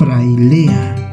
frailea.